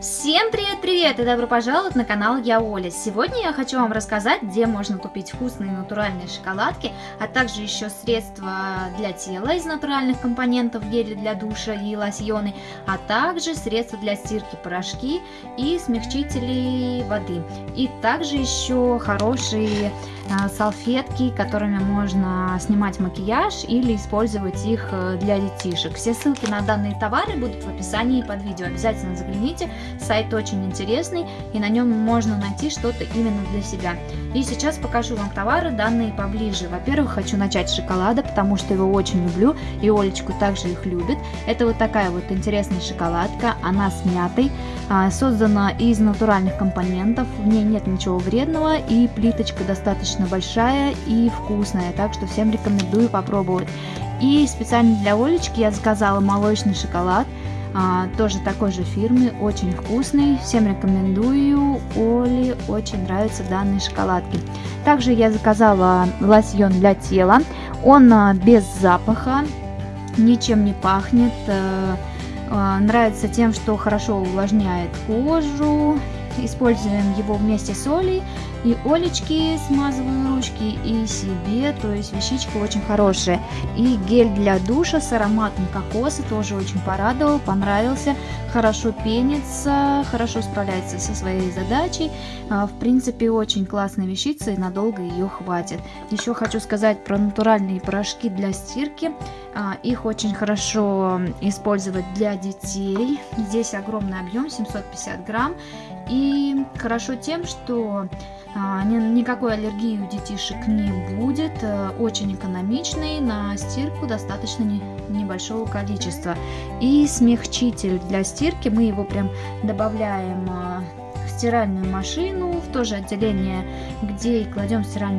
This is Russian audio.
Всем привет-привет и добро пожаловать на канал Я Оля. Сегодня я хочу вам рассказать, где можно купить вкусные натуральные шоколадки, а также еще средства для тела из натуральных компонентов, гели для душа и лосьоны, а также средства для стирки, порошки и смягчители воды. И также еще хорошие салфетки, которыми можно снимать макияж или использовать их э, для детишек. Все ссылки на данные товары будут в описании под видео. Обязательно загляните. Сайт очень интересный, и на нем можно найти что-то именно для себя. И сейчас покажу вам товары, данные поближе. Во-первых, хочу начать с шоколада, потому что его очень люблю, и Олечку также их любит. Это вот такая вот интересная шоколадка, она с мятой, а, создана из натуральных компонентов, в ней нет ничего вредного, и плиточка достаточно большая и вкусная, так что всем рекомендую попробовать. И специально для Олечки я заказала молочный шоколад, а, тоже такой же фирмы, очень вкусный, всем рекомендую, Оле очень нравятся данные шоколадки. Также я заказала лосьон для тела, он а, без запаха, ничем не пахнет, а, а, нравится тем, что хорошо увлажняет кожу, используем его вместе с Олей. И Олечки смазываю ручки, и себе, то есть вещичка очень хорошая. И гель для душа с ароматом кокоса тоже очень порадовал, понравился. Хорошо пенится, хорошо справляется со своей задачей. А, в принципе, очень классная вещица, и надолго ее хватит. Еще хочу сказать про натуральные порошки для стирки. А, их очень хорошо использовать для детей. Здесь огромный объем, 750 грамм. И хорошо тем, что а, никакой аллергии у детишек не будет, э, очень экономичный, на стирку достаточно небольшого количества. И смягчитель для стирки, мы его прям добавляем а, в стиральную машину, в то же отделение, где и кладем стиральную